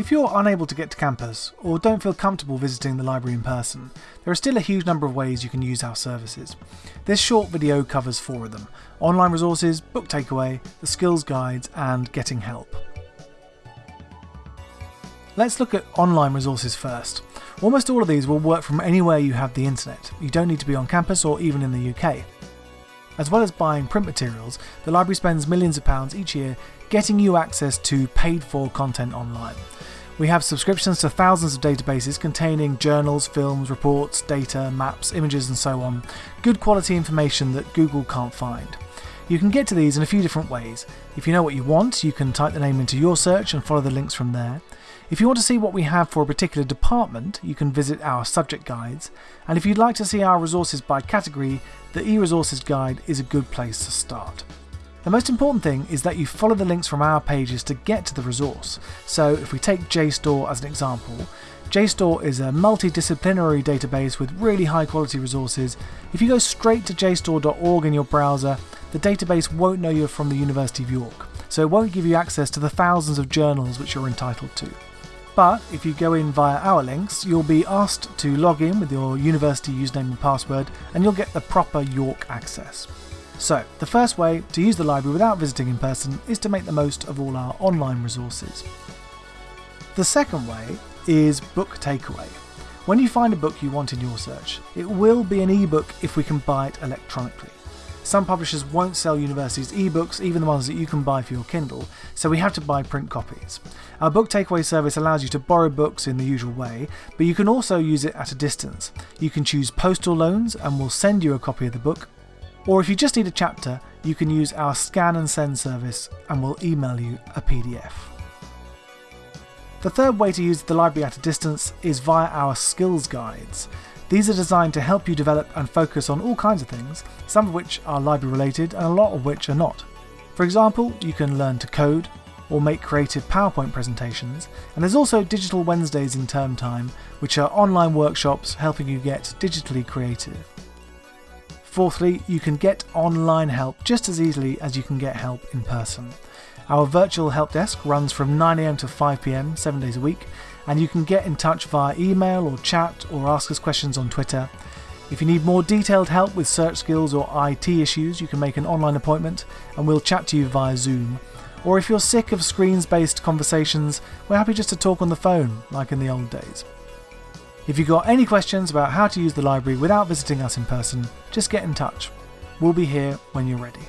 If you're unable to get to campus or don't feel comfortable visiting the library in person, there are still a huge number of ways you can use our services. This short video covers four of them online resources, book takeaway, the skills guides, and getting help. Let's look at online resources first. Almost all of these will work from anywhere you have the internet. You don't need to be on campus or even in the UK. As well as buying print materials, the library spends millions of pounds each year getting you access to paid for content online. We have subscriptions to thousands of databases containing journals, films, reports, data, maps, images, and so on. Good quality information that Google can't find. You can get to these in a few different ways. If you know what you want, you can type the name into YorSearch and follow the links from there. If you want to see what we have for a particular department, you can visit our subject guides, and if you'd like to see our resources by category, the e-resources guide is a good place to start. The most important thing is that you follow the links from our pages to get to the resource. So if we take JSTOR as an example, JSTOR is a multidisciplinary database with really high quality resources. If you go straight to jstor.org in your browser, the database won't know you're from the University of York, so it won't give you access to the thousands of journals which you're entitled to. But if you go in via our links, you'll be asked to log in with your university username and password, and you'll get the proper York access. So, the first way to use the library without visiting in person is to make the most of all our online resources. The second way is book takeaway. When you find a book you want in YorSearch, it will be an ebook if we can buy it electronically. Some publishers won't sell universities ebooks, even the ones that you can buy for your Kindle, so we have to buy print copies. Our book takeaway service allows you to borrow books in the usual way, but you can also use it at a distance. You can choose postal loans and we'll send you a copy of the book, or if you just need a chapter, you can use our scan and send service and we'll email you a PDF. The third way to use the library at a distance is via our skills guides. These are designed to help you develop and focus on all kinds of things, some of which are library related and a lot of which are not. For example, you can learn to code or make creative PowerPoint presentations, and there's also Digital Wednesdays in term time, which are online workshops helping you get digitally creative. Fourthly, you can get online help just as easily as you can get help in person. Our virtual help desk runs from 9am to 5pm, 7 days a week, and you can get in touch via email or chat or ask us questions on Twitter. If you need more detailed help with search skills or IT issues, you can make an online appointment and we'll chat to you via Zoom. Or if you're sick of screens based conversations, we're happy just to talk on the phone, like in the old days. If you've got any questions about how to use the library without visiting us in person, just get in touch. We'll be here when you're ready.